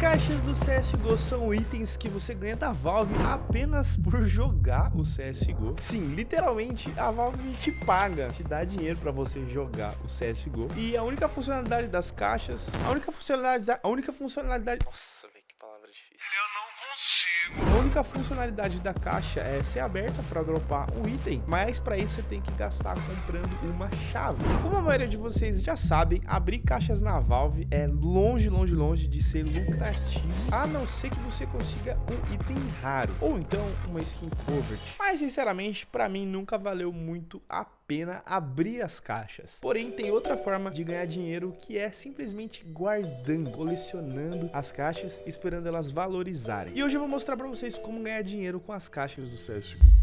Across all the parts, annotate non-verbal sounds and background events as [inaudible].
caixas do CSGO são itens que você ganha da Valve apenas por jogar o CSGO. Sim, literalmente, a Valve te paga, te dá dinheiro pra você jogar o CSGO. E a única funcionalidade das caixas, a única funcionalidade, a única funcionalidade... Nossa, velho, que palavra difícil. Eu não consigo. A única funcionalidade da caixa é ser aberta para dropar um item, mas para isso você tem que gastar comprando uma chave. Como a maioria de vocês já sabem, abrir caixas na Valve é longe, longe, longe de ser lucrativo, a não ser que você consiga um item raro, ou então uma skin covered. Mas sinceramente, para mim nunca valeu muito a pena abrir as caixas. Porém, tem outra forma de ganhar dinheiro que é simplesmente guardando, colecionando as caixas, esperando elas valorizarem. E hoje eu vou mostrar para vocês como ganhar dinheiro com as caixas do CSGO.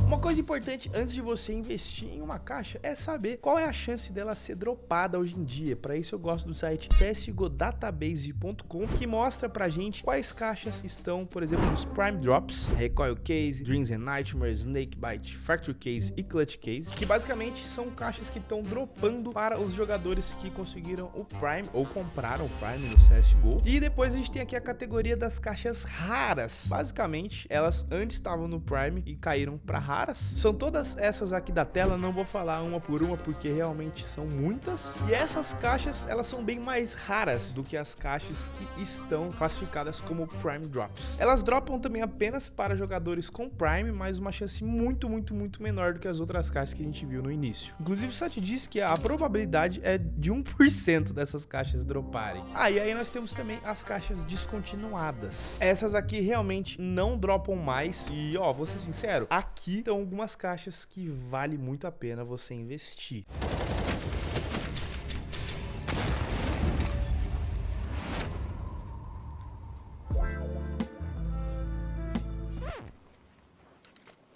Uma coisa importante antes de você investir em uma caixa é saber qual é a chance dela ser dropada hoje em dia. Para isso eu gosto do site csgodatabase.com que mostra pra gente quais caixas estão, por exemplo, nos Prime Drops, Recoil Case, Dreams and Nightmares, Snakebite, Factory Case e Clutch Case, que basicamente são caixas que estão dropando para os jogadores que conseguiram o Prime ou compraram o Prime no CSGO. E depois a gente tem aqui a categoria das caixas raras. Basicamente, elas antes estavam no Prime e caíram para raras. São todas essas aqui da tela, não vou falar uma por uma porque realmente são muitas. E essas caixas, elas são bem mais raras do que as caixas que estão classificadas como Prime Drops. Elas dropam também apenas para jogadores com Prime, mas uma chance muito, muito, muito menor do que as outras caixas que a gente viu no início. Inclusive, o site diz que a probabilidade é de 1% dessas caixas droparem. Ah, e aí nós temos também as caixas descontinuadas. Essas aqui realmente não dropam mais. E, ó, vou ser sincero, aqui estão algumas caixas que vale muito a pena você investir.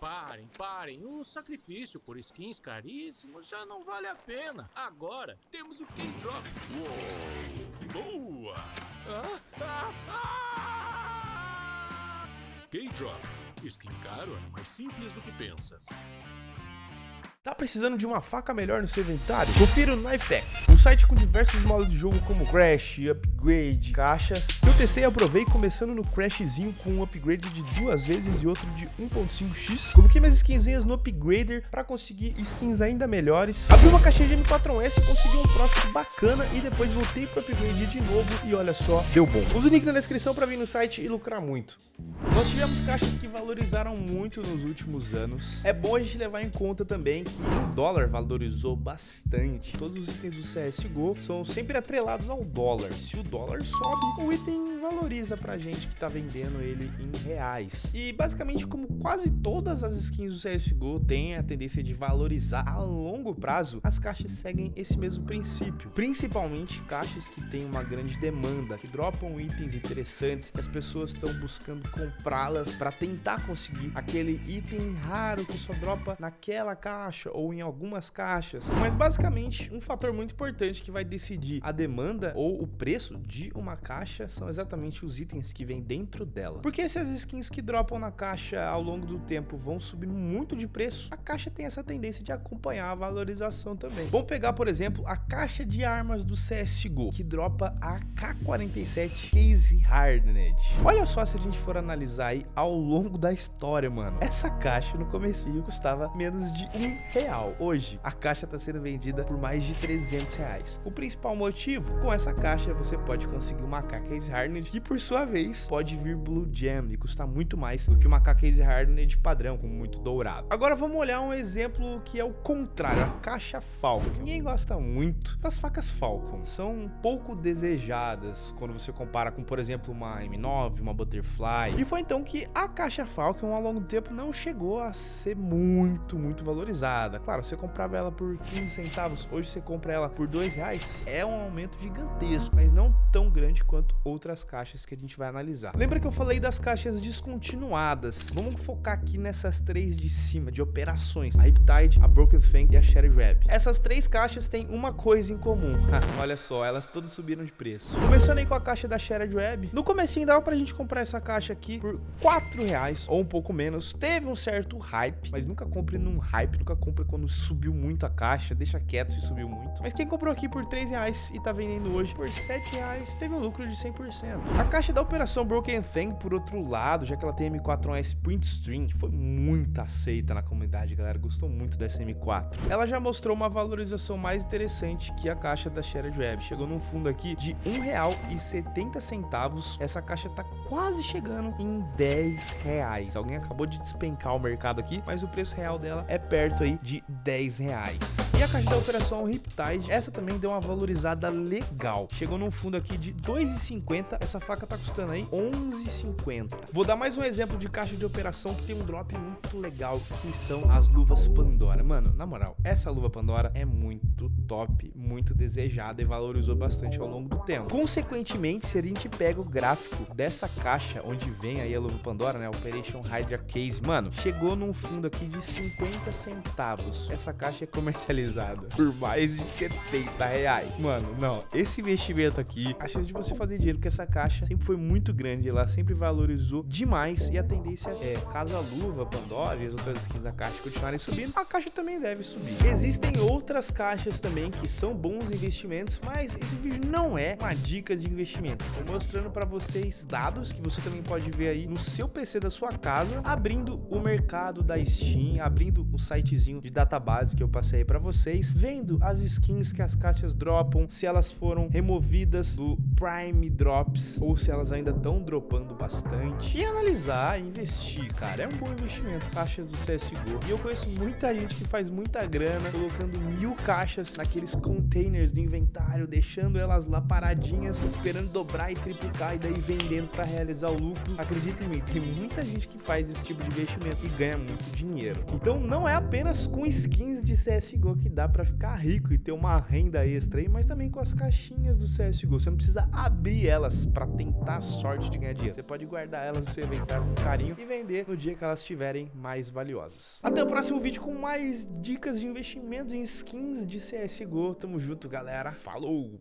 Parem, parem. O sacrifício por skins caríssimos já não vale a pena. Agora temos o K-Drop. Boa! Ah, ah, ah! K-Drop. Skin é mais simples do que pensas. Tá precisando de uma faca melhor no seu inventário? Confira o Knifex, um site com diversos modos de jogo como Crash, Upgrade, caixas. Eu testei e aprovei começando no Crashzinho com um upgrade de duas vezes e outro de 1.5x. Coloquei minhas skinzinhas no Upgrader para conseguir skins ainda melhores. Abri uma caixinha de M4S, consegui um profit bacana e depois voltei pro Upgrade de novo e olha só, deu bom. Usa o link na descrição para vir no site e lucrar muito. Nós tivemos caixas que valorizaram muito nos últimos anos. É bom a gente levar em conta também que o dólar valorizou bastante. Todos os itens do CSGO são sempre atrelados ao dólar. Se o dólar sobe, o item valoriza pra gente que tá vendendo ele em reais. E basicamente, como quase todas as skins do CSGO têm a tendência de valorizar a longo prazo, as caixas seguem esse mesmo princípio. Principalmente caixas que têm uma grande demanda, que dropam itens interessantes, que as pessoas estão buscando comprá-las para tentar conseguir aquele item raro que só dropa naquela caixa caixa ou em algumas caixas. Mas basicamente, um fator muito importante que vai decidir a demanda ou o preço de uma caixa são exatamente os itens que vem dentro dela. Porque se as skins que dropam na caixa ao longo do tempo vão subindo muito de preço, a caixa tem essa tendência de acompanhar a valorização também. Vamos pegar, por exemplo, a caixa de armas do CSGO, que dropa a K47 Case Hardened. Olha só se a gente for analisar aí ao longo da história, mano. Essa caixa no comecinho custava menos de um real. Hoje, a caixa está sendo vendida por mais de 300 reais. O principal motivo, com essa caixa você pode conseguir uma Case Hardened que por sua vez pode vir Blue Gem e custar muito mais do que uma Case Hardened padrão, com muito dourado. Agora vamos olhar um exemplo que é o contrário, a caixa Falcon. Ninguém gosta muito das facas Falcon. São um pouco desejadas quando você compara com, por exemplo, uma M9, uma Butterfly. E foi então que a caixa Falcon ao longo do tempo não chegou a ser muito, muito valorizada usada. Claro, você comprava ela por 15 centavos, hoje você compra ela por 2 reais. É um aumento gigantesco, mas não tão grande quanto outras caixas que a gente vai analisar. Lembra que eu falei das caixas descontinuadas? Vamos focar aqui nessas três de cima, de operações. A Riptide, a Broken Fang e a Shattered Web. Essas três caixas têm uma coisa em comum. [laughs] Olha só, elas todas subiram de preço. Começando aí com a caixa da Shattered Web. No comecinho dava pra gente comprar essa caixa aqui por 4 reais ou um pouco menos. Teve um certo hype, mas nunca compre num hype, nunca compre compra quando subiu muito a caixa, deixa quieto se subiu muito. Mas quem comprou aqui por 3 reais e tá vendendo hoje por 7 reais, teve um lucro de 100%. A caixa da operação Broken Fang, por outro lado, já que ela tem M4S Print String, que foi muito aceita na comunidade, galera, gostou muito dessa M4. Ela já mostrou uma valorização mais interessante que a caixa da Shared Web. Chegou num fundo aqui de R$1,70. Essa caixa tá quase chegando em 10 reais. Alguém acabou de despencar o mercado aqui, mas o preço real dela é perto aí de 10 reais. E a caixa da operação Riptide, essa também deu uma valorizada legal. Chegou num fundo aqui de 2,50. Essa faca tá custando aí 11,50. Vou dar mais um exemplo de caixa de operação que tem um drop muito legal, que são as luvas Pandora. Mano, na moral, essa luva Pandora é muito top, muito desejada e valorizou bastante ao longo do tempo. Consequentemente, se a gente pega o gráfico dessa caixa, onde vem aí a luva Pandora, né, Operation Hydra Case, mano, chegou num fundo aqui de 50 centavos. Essa caixa é comercializada por mais de 70 reais. Mano, não, esse investimento aqui, a chance de você fazer dinheiro com essa caixa sempre foi muito grande, ela sempre valorizou demais e a tendência é, caso a luva Pandora e as outras skins da caixa continuarem subindo, a caixa também deve subir. Existem outras caixas também que são bons investimentos, mas esse vídeo não é uma dica de investimento. Estou mostrando para vocês dados que você também pode ver aí no seu PC da sua casa, abrindo o mercado da Steam, abrindo o sitezinho de database que eu passei para vocês, vendo as skins que as caixas dropam, se elas foram removidas do Prime Drops ou se elas ainda estão dropando bastante e analisar, investir, cara, é um bom investimento. Caixas do CSGO. E eu conheço muita gente que faz muita grana colocando mil caixas naqueles containers de inventário, deixando elas lá paradinhas, esperando dobrar e triplicar e daí vendendo para realizar o lucro. Acredita em mim, tem muita gente que faz esse tipo de investimento e ganha muito dinheiro. Então não é apenas com skins de CSGO que dá para ficar rico e ter uma renda extra aí, mas também com as caixinhas do CSGO. Você não precisa abrir elas para tentar a sorte de ganhar dinheiro. Você pode guardar elas no seu inventário com carinho e vender no dia que elas estiverem mais valiosas. Até o próximo vídeo com mais dicas de investimentos em skins de CSGO. Tamo junto, galera. Falou!